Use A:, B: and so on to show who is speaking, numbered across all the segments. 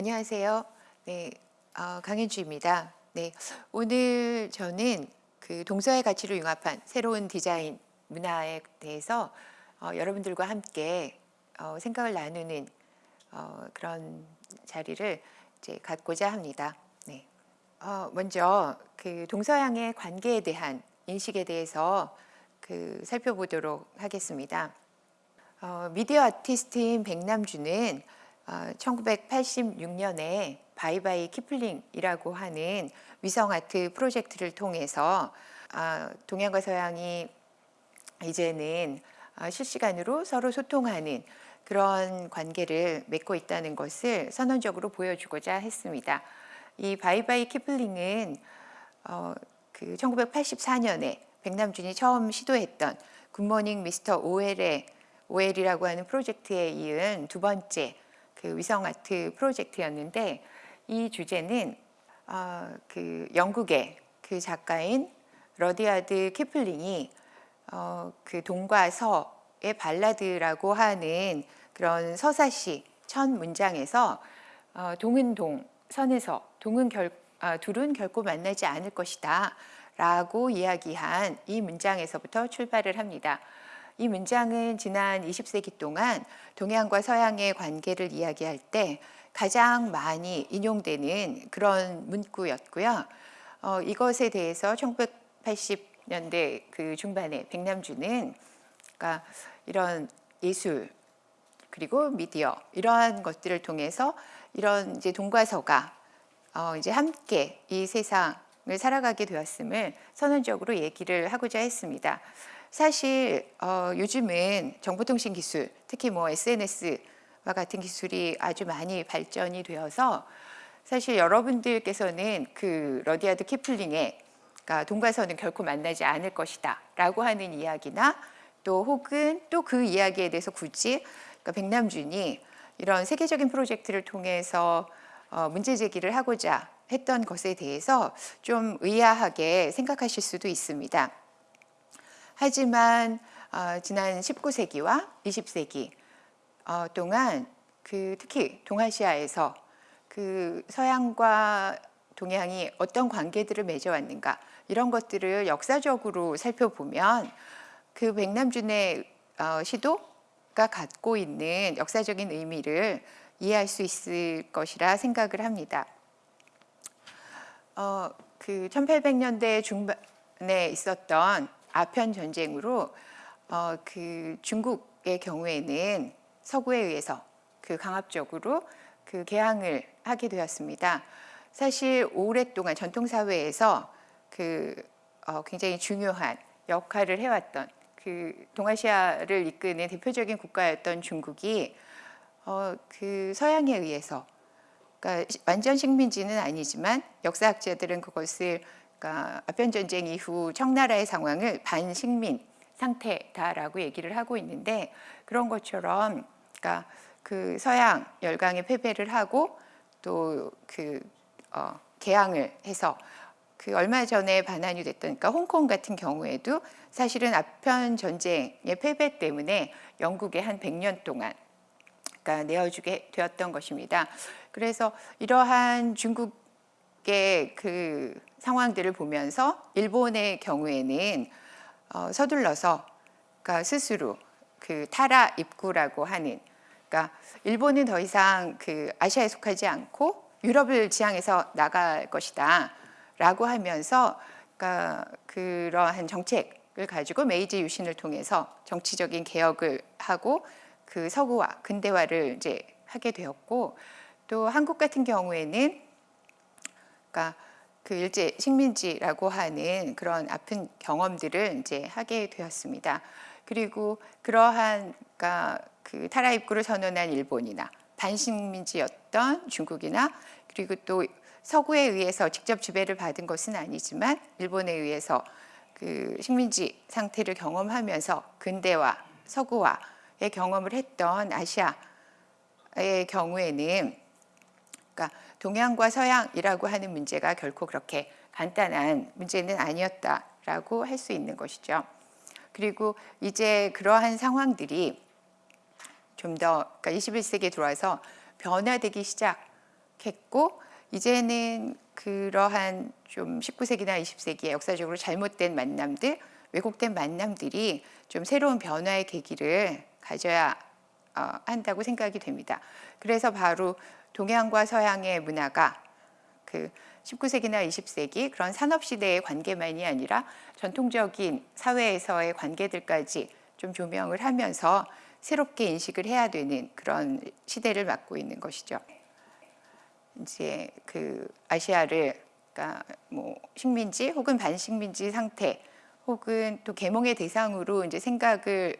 A: 안녕하세요. 네, 어, 강현주입니다. 네, 오늘 저는 그 동서의 가치를 융합한 새로운 디자인 문화에 대해서 어, 여러분들과 함께 어, 생각을 나누는 어, 그런 자리를 이제 갖고자 합니다. 네. 어, 먼저 그 동서양의 관계에 대한 인식에 대해서 그 살펴보도록 하겠습니다. 어, 미디어 아티스트인 백남준은 어, 1986년에 Bye Bye Kipling이라고 하는 위성 아트 프로젝트를 통해서 어, 동양과 서양이 이제는 어, 실시간으로 서로 소통하는 그런 관계를 맺고 있다는 것을 선언적으로 보여주고자 했습니다. 이 Bye Bye Kipling은 어, 그 1984년에 백남준이 처음 시도했던 Good Morning Mr. Orwell의 Orwell이라고 하는 프로젝트에 이은 두 번째 그 위성 아트 프로젝트였는데 이 주제는 어, 그 영국의 그 작가인 러디아드 키플링이 어, 그 동과 서의 발라드라고 하는 그런 서사시 첫 문장에서 어, 동은 동, 서는 서 동은 결, 아, 둘은 결코 만나지 않을 것이다 라고 이야기한 이 문장에서부터 출발을 합니다. 이 문장은 지난 20세기 동안 동양과 서양의 관계를 이야기할 때 가장 많이 인용되는 그런 문구였고요. 어, 이것에 대해서 1980년대 그 중반에 백남주는 그러니까 이런 예술 그리고 미디어 이러한 것들을 통해서 이런 이제 동과 서가 어, 이제 함께 이 세상을 살아가게 되었음을 선언적으로 얘기를 하고자 했습니다. 사실 어, 요즘은 정보통신 기술, 특히 뭐 SNS와 같은 기술이 아주 많이 발전이 되어서 사실 여러분들께서는 그 러디아드 키플링의 그러니까 동과서는 결코 만나지 않을 것이다 라고 하는 이야기나 또 혹은 또 그 이야기에 대해서 굳이 그러니까 백남준이 이런 세계적인 프로젝트를 통해서 어, 문제 제기를 하고자 했던 것에 대해서 좀 의아하게 생각하실 수도 있습니다. 하지만 어, 지난 19세기와 20세기 어, 동안 그 특히 동아시아에서 그 서양과 동양이 어떤 관계들을 맺어왔는가 이런 것들을 역사적으로 살펴보면 그 백남준의 어, 시도가 갖고 있는 역사적인 의미를 이해할 수 있을 것이라 생각을 합니다. 어, 그 1800년대 중반에 있었던 아편 전쟁으로 어, 그 중국의 경우에는 서구에 의해서 그 강압적으로 그 개항을 하게 되었습니다. 사실 오랫동안 전통 사회에서 그 어, 굉장히 중요한 역할을 해왔던 그 동아시아를 이끄는 대표적인 국가였던 중국이 어, 그 서양에 의해서 그러니까 완전 식민지는 아니지만 역사학자들은 그것을 그러니까 아편 전쟁 이후 청나라의 상황을 반식민 상태다라고 얘기를 하고 있는데 그런 것처럼 그러니까 그 서양 열강의 패배를 하고 또그 어, 개항을 해서 그 얼마 전에 반환이 됐던 그러니까 홍콩 같은 경우에도 사실은 아편 전쟁의 패배 때문에 영국에 한 100년 동안 그러니까 내어주게 되었던 것입니다. 그래서 이러한 중국 의그 상황들을 보면서 일본의 경우에는 어, 서둘러서 그러니까 스스로 그 타라 입구라고 하는 그러니까 일본은 더 이상 그 아시아에 속하지 않고 유럽을 지향해서 나갈 것이다 라고 하면서 그러니까 그러한 정책을 가지고 메이지 유신을 통해서 정치적인 개혁을 하고 그 서구화 근대화를 이제 하게 되었고 또 한국 같은 경우에는 그러니까 그 일제 식민지라고 하는 그런 아픈 경험들을 이제 하게 되었습니다. 그리고 그러한 그러니까 그 타라 입구를 선언한 일본이나 반식민지였던 중국이나 그리고 또 서구에 의해서 직접 지배를 받은 것은 아니지만 일본에 의해서 그 식민지 상태를 경험하면서 근대화, 서구화의 경험을 했던 아시아의 경우에는 그러니까 동양과 서양이라고 하는 문제가 결코 그렇게 간단한 문제는 아니었다라고 할 수 있는 것이죠. 그리고 이제 그러한 상황들이 좀 더 그러니까 21세기에 들어와서 변화되기 시작 시작했고 이제는 그러한 좀 19세기나 20세기에 역사적으로 잘못된 만남들, 왜곡된 만남들이 좀 새로운 변화의 계기를 가져야 어, 한다고 생각이 됩니다. 그래서 바로 동양과 서양의 문화가 그 19세기나 20세기 그런 산업 시대의 관계만이 아니라 전통적인 사회에서의 관계들까지 좀 조명을 하면서 새롭게 인식을 해야 되는 그런 시대를 맞고 있는 것이죠. 이제 그 아시아를 그러니까 뭐 식민지 혹은 반식민지 상태 혹은 또 계몽의 대상으로 이제 생각을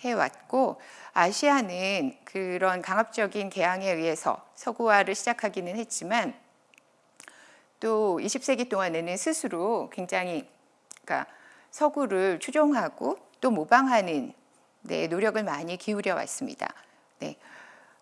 A: 해왔고 아시아는 그런 강압적인 개항에 의해서 서구화를 시작하기는 했지만 또 20세기 동안에는 스스로 굉장히 그러니까 서구를 추종하고 또 모방하는 네, 노력을 많이 기울여 왔습니다. 네.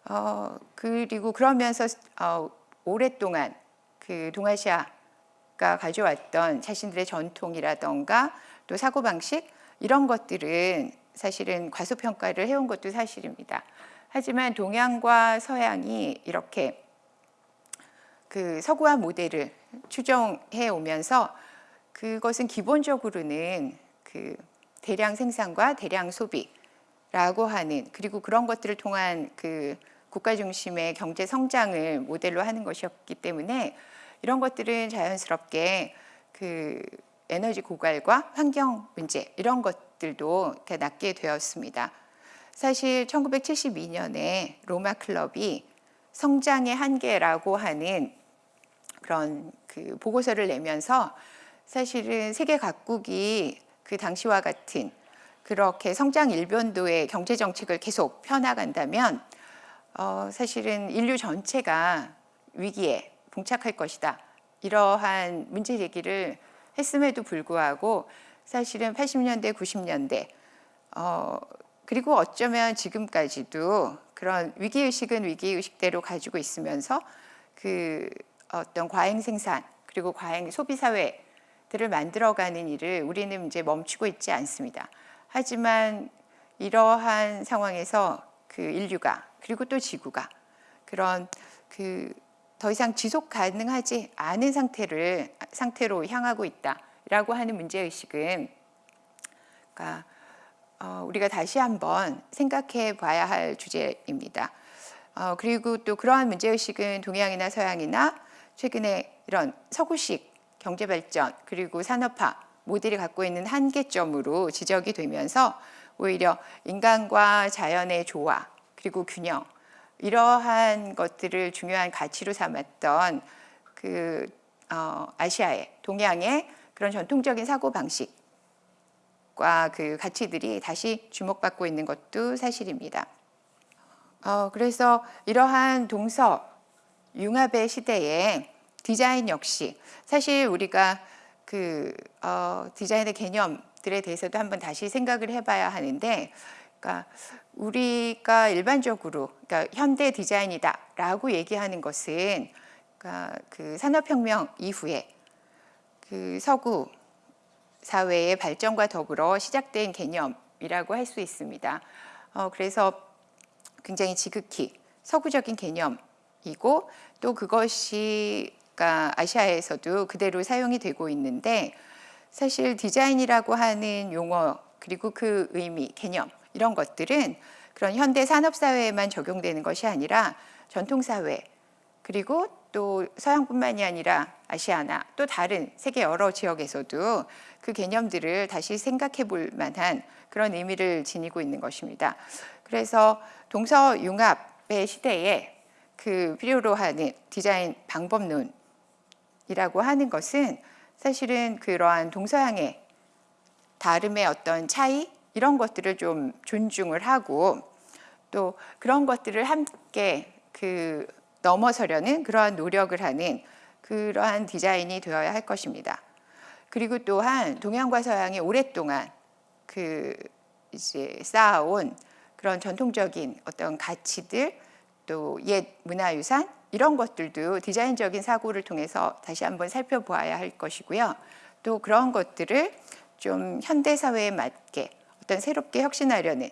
A: 어, 그리고 그러면서 어, 오랫동안 그 동아시아가 가져왔던 자신들의 전통이라던가 또 사고방식 이런 것들은 사실은 과소평가를 해온 것도 사실입니다. 하지만 동양과 서양이 이렇게 그 서구화 모델을 추정해 오면서 그것은 기본적으로는 그 대량 생산과 대량 소비라고 하는 그리고 그런 것들을 통한 그 국가 중심의 경제 성장을 모델로 하는 것이었기 때문에 이런 것들은 자연스럽게 그 에너지 고갈과 환경 문제 이런 것들도 이렇게 낳게 되었습니다. 사실 1972년에 로마 클럽이 성장의 한계라고 하는 그런 그 보고서를 내면서 사실은 세계 각국이 그 당시와 같은 그렇게 성장 일변도의 경제 정책을 계속 펴나간다면 어, 사실은 인류 전체가 위기에 봉착할 것이다. 이러한 문제 제기를 했음에도 불구하고 사실은 80년대, 90년대 어, 그리고 어쩌면 지금까지도 그런 위기의식은 위기의식대로 가지고 있으면서 그 어떤 과잉 생산 그리고 과잉 소비 사회들을 만들어가는 일을 우리는 이제 멈추고 있지 않습니다. 하지만 이러한 상황에서 그 인류가 그리고 또 지구가 그런 그 더 이상 지속 가능하지 않은 상태를 상태로 향하고 있다라고 하는 문제 의식은 그러니까 어, 우리가 다시 한번 생각해 봐야 할 주제입니다. 어, 그리고 또 그러한 문제 의식은 동양이나 서양이나 최근에 이런 서구식 경제 발전 그리고 산업화 모델이 갖고 있는 한계점으로 지적이 되면서 오히려 인간과 자연의 조화 그리고 균형 이러한 것들을 중요한 가치로 삼았던 그 어, 아시아의 동양의 그런 전통적인 사고 방식과 그 가치들이 다시 주목받고 있는 것도 사실입니다. 어, 그래서 이러한 동서 융합의 시대에 디자인 역시 사실 우리가 그 어, 디자인의 개념들에 대해서도 한번 다시 생각을 해봐야 하는데, 그러니까 우리가 일반적으로 그러니까 현대 디자인이다 라고 얘기하는 것은 그러니까 그 산업혁명 이후에 그 서구 사회의 발전과 더불어 시작된 개념이라고 할 수 있습니다. 어, 그래서 굉장히 지극히 서구적인 개념이고 또 그것이 그러니까 아시아에서도 그대로 사용이 되고 있는데 사실 디자인이라고 하는 용어 그리고 그 의미, 개념 이런 것들은 그런 현대 산업 사회에만 적용되는 것이 아니라 전통 사회 그리고 또 서양뿐만이 아니라 아시아나 또 다른 세계 여러 지역에서도 그 개념들을 다시 생각해 볼 만한 그런 의미를 지니고 있는 것입니다. 그래서 동서 융합의 시대에 그 필요로 하는 디자인 방법론이라고 하는 것은 사실은 그러한 동서양의 다름의 어떤 차이 이런 것들을 좀 존중을 하고 또 그런 것들을 함께 그 넘어서려는 그러한 노력을 하는 그러한 디자인이 되어야 할 것입니다. 그리고 또한 동양과 서양이 오랫동안 그 이제 쌓아온 그런 전통적인 어떤 가치들 또 옛 문화유산 이런 것들도 디자인적인 사고를 통해서 다시 한번 살펴보아야 할 것이고요. 또 그런 것들을 좀 현대 사회에 맞게 어떤 새롭게 혁신하려는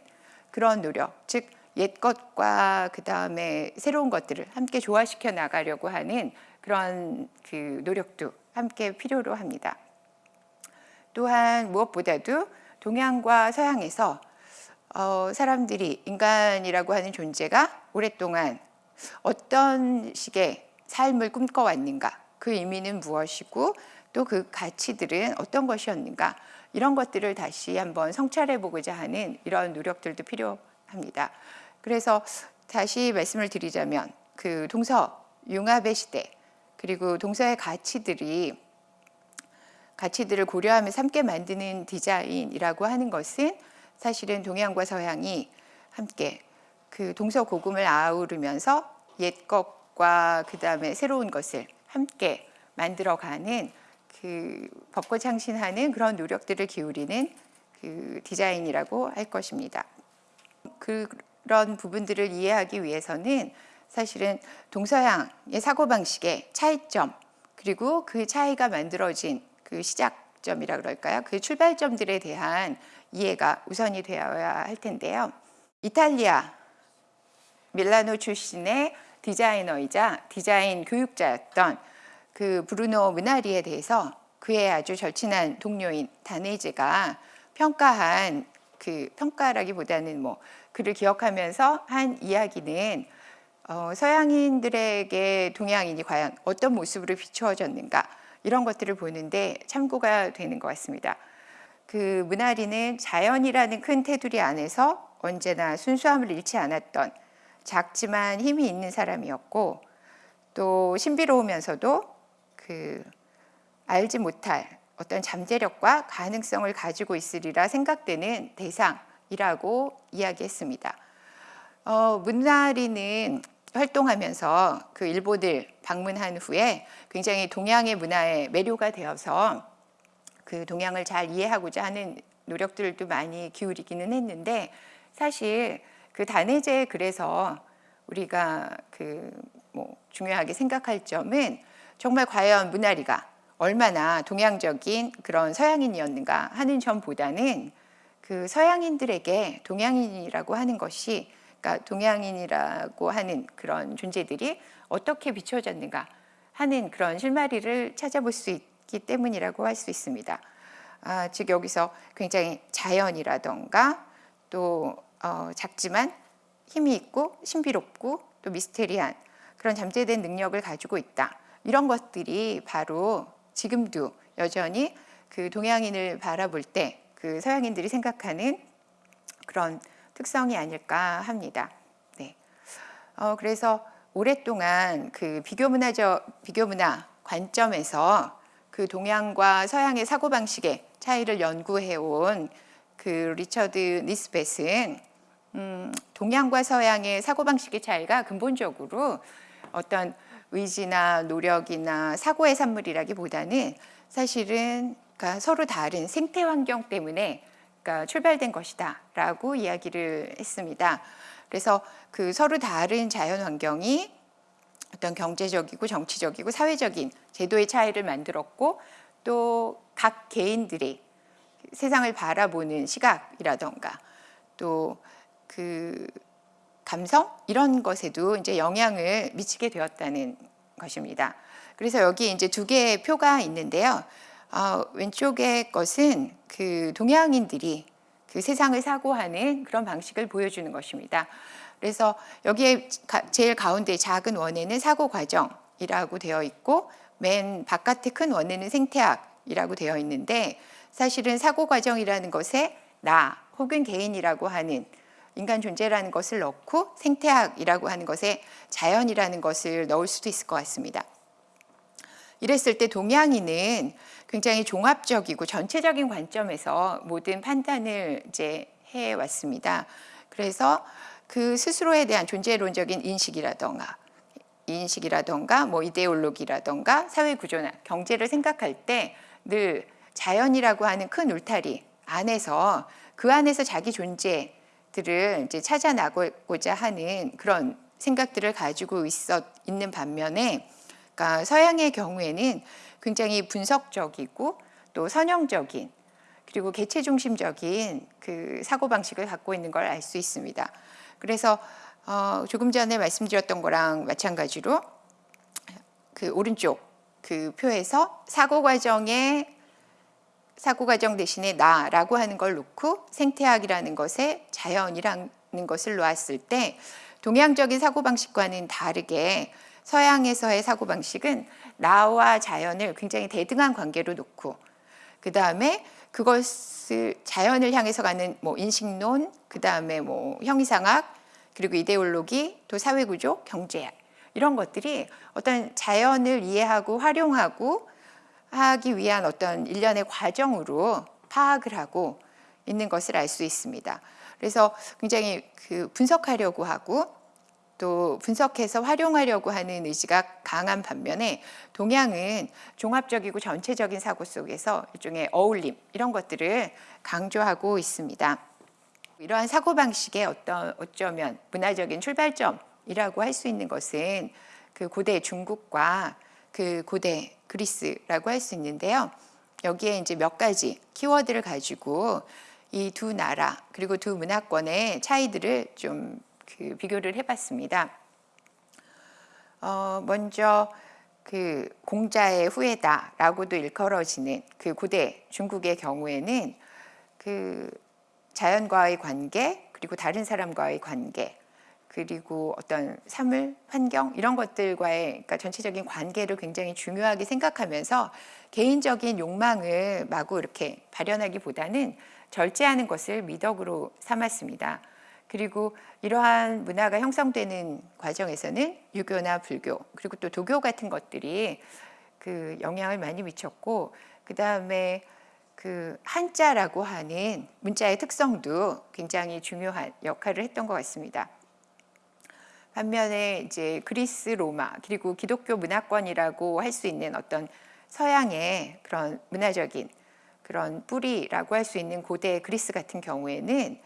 A: 그런 노력, 즉 옛 것과 그 다음에 새로운 것들을 함께 조화시켜 나가려고 하는 그런 그 노력도 함께 필요로 합니다. 또한 무엇보다도 동양과 서양에서 어, 사람들이 인간이라고 하는 존재가 오랫동안 어떤 식의 삶을 꿈꿔왔는가 그 의미는 무엇이고 또 그 가치들은 어떤 것이었는가 이런 것들을 다시 한번 성찰해 보고자 하는 이런 노력들도 필요합니다. 그래서 다시 말씀을 드리자면 그 동서 융합의 시대 그리고 동서의 가치들이 가치들을 고려하면서 함께 만드는 디자인이라고 하는 것은 사실은 동양과 서양이 함께 그 동서 고금을 아우르면서 옛 것과 그 다음에 새로운 것을 함께 만들어가는 그 벚꽃 창신하는 그런 노력들을 기울이는 그 디자인이라고 할 것입니다. 그런 부분들을 이해하기 위해서는 사실은 동서양의 사고방식의 차이점 그리고 그 차이가 만들어진 그 시작점이라 그럴까요? 그 출발점들에 대한 이해가 우선이 되어야 할 텐데요. 이탈리아 밀라노 출신의 디자이너이자 디자인 교육자였던 그 브루노 문나리에 대해서 그의 아주 절친한 동료인 다네즈가 평가한 그 평가라기보다는 뭐 그를 기억하면서 한 이야기는 어, 서양인들에게 동양인이 과연 어떤 모습으로 비추어졌는가 이런 것들을 보는데 참고가 되는 것 같습니다. 그 문아리는 자연이라는 큰 테두리 안에서 언제나 순수함을 잃지 않았던 작지만 힘이 있는 사람이었고 또 신비로우면서도 그 알지 못할 어떤 잠재력과 가능성을 가지고 있으리라 생각되는 대상이라고 이야기했습니다. 어, 문나리는 활동하면서 그 일본을 방문한 후에 굉장히 동양의 문화에 매료가 되어서 그 동양을 잘 이해하고자 하는 노력들도 많이 기울이기는 했는데 사실 그 단해제 그래서 우리가 그 뭐 중요하게 생각할 점은 정말 과연 문나리가 얼마나 동양적인 그런 서양인이었는가 하는 점보다는 그 서양인들에게 동양인이라고 하는 것이 그러니까 동양인이라고 하는 그런 존재들이 어떻게 비춰졌는가 하는 그런 실마리를 찾아볼 수 있기 때문이라고 할 수 있습니다. 아, 즉 여기서 굉장히 자연이라던가 또 어, 작지만 힘이 있고 신비롭고 또 미스테리한 그런 잠재된 능력을 가지고 있다. 이런 것들이 바로 지금도 여전히 그 동양인을 바라볼 때 그 서양인들이 생각하는 그런 특성이 아닐까 합니다. 네. 어, 그래서 오랫동안 그 비교 문화적 비교 문화 관점에서 그 동양과 서양의 사고 방식의 차이를 연구해 온 그 리처드 니스벳은 음, 동양과 서양의 사고 방식의 차이가 근본적으로 어떤 의지나 노력이나 사고의 산물이라기보다는 사실은 그러니까 서로 다른 생태 환경 때문에 그러니까 출발된 것이다 라고 이야기를 했습니다. 그래서 그 서로 다른 자연 환경이 어떤 경제적이고 정치적이고 사회적인 제도의 차이를 만들었고 또 각 개인들이 세상을 바라보는 시각이라던가 또그 감성 이런 것에도 이제 영향을 미치게 되었다는 것입니다. 그래서 여기 이제 두 개의 표가 있는데요. 어, 왼쪽의 것은 그 동양인들이 그 세상을 사고하는 그런 방식을 보여주는 것입니다. 그래서 여기에 제일 가운데 작은 원에는 사고 과정이라고 되어 있고 맨 바깥에 큰 원에는 생태학이라고 되어 있는데 사실은 사고 과정이라는 것에 나 혹은 개인이라고 하는 인간 존재라는 것을 넣고 생태학이라고 하는 것에 자연이라는 것을 넣을 수도 있을 것 같습니다. 이랬을 때 동양인은 굉장히 종합적이고 전체적인 관점에서 모든 판단을 이제 해 왔습니다. 그래서 그 스스로에 대한 존재론적인 인식이라던가 인식이라던가 뭐 이데올로기라던가 사회 구조나 경제를 생각할 때 늘 자연이라고 하는 큰 울타리 안에서 그 안에서 자기 존재 들을 이제 찾아나고자 하는 그런 생각들을 가지고 있었 있는 반면에 그러니까 서양의 경우에는 굉장히 분석적이고 또 선형적인 그리고 개체 중심적인 그 사고 방식을 갖고 있는 걸 알 수 있습니다. 그래서 어, 조금 전에 말씀드렸던 거랑 마찬가지로 그 오른쪽 그 표에서 사고 과정에 사고 과정 대신에 나라고 하는 걸 놓고 생태학이라는 것에 자연이라는 것을 놓았을 때 동양적인 사고 방식과는 다르게 서양에서의 사고 방식은 나와 자연을 굉장히 대등한 관계로 놓고 그 다음에 그것을 자연을 향해서 가는 뭐 인식론, 그 다음에 뭐 형이상학, 그리고 이데올로기, 또 사회구조, 경제 이런 것들이 어떤 자연을 이해하고 활용하고 하기 위한 어떤 일련의 과정으로 파악을 하고 있는 것을 알 수 있습니다. 그래서 굉장히 그 분석하려고 하고 또 분석해서 활용하려고 하는 의지가 강한 반면에 동양은 종합적이고 전체적인 사고 속에서 일종의 어울림 이런 것들을 강조하고 있습니다. 이러한 사고 방식의 어떤 어쩌면 문화적인 출발점이라고 할 수 있는 것은 그 고대 중국과 그 고대 그리스라고 할 수 있는데요. 여기에 이제 몇 가지 키워드를 가지고 이 두 나라 그리고 두 문화권의 차이들을 좀 그 비교를 해봤습니다. 어, 먼저 그 공자의 후예다라고도 일컬어지는 그 고대 중국의 경우에는 그 자연과의 관계 그리고 다른 사람과의 관계 그리고 어떤 사물, 환경 이런 것들과의 그러니까 전체적인 관계를 굉장히 중요하게 생각하면서 개인적인 욕망을 마구 이렇게 발현하기보다는 절제하는 것을 미덕으로 삼았습니다. 그리고 이러한 문화가 형성되는 과정에서는 유교나 불교 그리고 또 도교 같은 것들이 그 영향을 많이 미쳤고 그 다음에 그 한자라고 하는 문자의 특성도 굉장히 중요한 역할을 했던 것 같습니다. 반면에 이제 그리스, 로마 그리고 기독교 문화권이라고 할 수 있는 어떤 서양의 그런 문화적인 그런 뿌리라고 할 수 있는 고대 그리스 같은 경우에는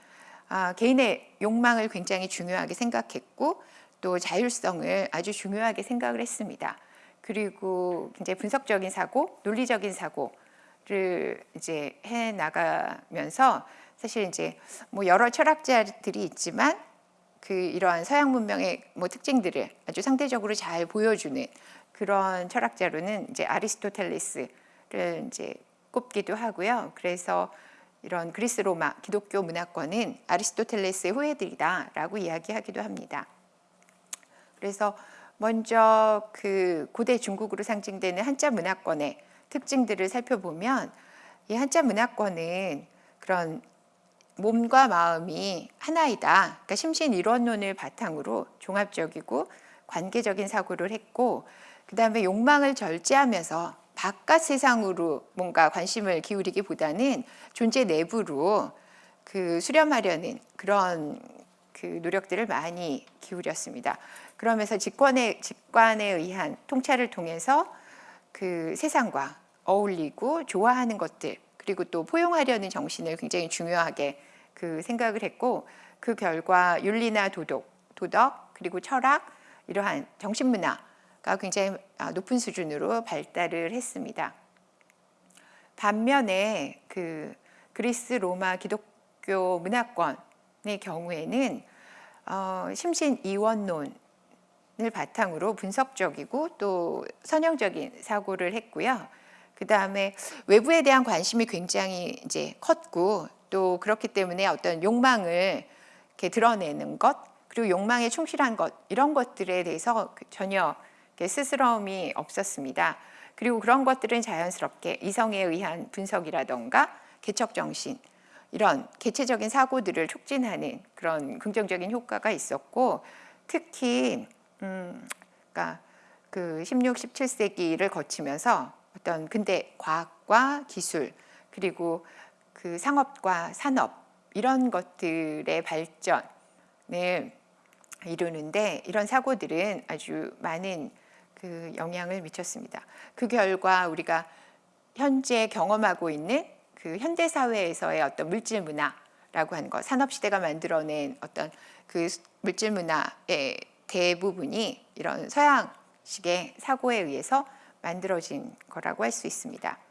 A: 아, 개인의 욕망을 굉장히 중요하게 생각했고 또 자율성을 아주 중요하게 생각을 했습니다. 그리고 굉장히 분석적인 사고, 논리적인 사고를 이제 해 나가면서 사실 이제 뭐 여러 철학자들이 있지만 그 이러한 서양 문명의 뭐 특징들을 아주 상대적으로 잘 보여주는 그런 철학자로는 이제 아리스토텔레스를 이제 꼽기도 하고요. 그래서 이런 그리스 로마 기독교 문화권은 아리스토텔레스의 후예들이다라고 이야기하기도 합니다. 그래서 먼저 그 고대 중국으로 상징되는 한자 문화권의 특징들을 살펴보면 이 한자 문화권은 그런 몸과 마음이 하나이다. 그러니까 심신 이론론을 바탕으로 종합적이고 관계적인 사고를 했고 그 다음에 욕망을 절제하면서 바깥 세상으로 뭔가 관심을 기울이기보다는 존재 내부로 그 수렴하려는 그런 그 노력들을 많이 기울였습니다. 그러면서 직관에 직관에 의한 통찰을 통해서 그 세상과 어울리고 좋아하는 것들 그리고 또 포용하려는 정신을 굉장히 중요하게 그 생각을 했고 그 결과 윤리나 도덕, 도덕 그리고 철학 이러한 정신문화가 굉장히 아, 높은 수준으로 발달을 했습니다. 반면에 그 그리스 로마 기독교 문화권의 경우에는 어, 심신 이원론을 바탕으로 분석적이고 또 선형적인 사고를 했고요. 그 다음에 외부에 대한 관심이 굉장히 이제 컸고 또 그렇기 때문에 어떤 욕망을 이렇게 드러내는 것 그리고 욕망에 충실한 것 이런 것들에 대해서 그 전혀 스스러움이 없었습니다. 그리고 그런 것들은 자연스럽게 이성에 의한 분석이라던가 개척 정신 이런 개체적인 사고들을 촉진하는 그런 긍정적인 효과가 있었고 특히 음, 그러니까 그 16, 17세기를 거치면서 어떤 근대 과학과 기술 그리고 그 상업과 산업 이런 것들의 발전을 이루는데 이런 사고들은 아주 많은 그 영향을 미쳤습니다. 그 결과 우리가 현재 경험하고 있는 그 현대 사회에서의 어떤 물질 문화라고 하는 것, 산업 시대가 만들어낸 어떤 그 물질 문화의 대부분이 이런 서양식의 사고에 의해서 만들어진 거라고 할 수 있습니다.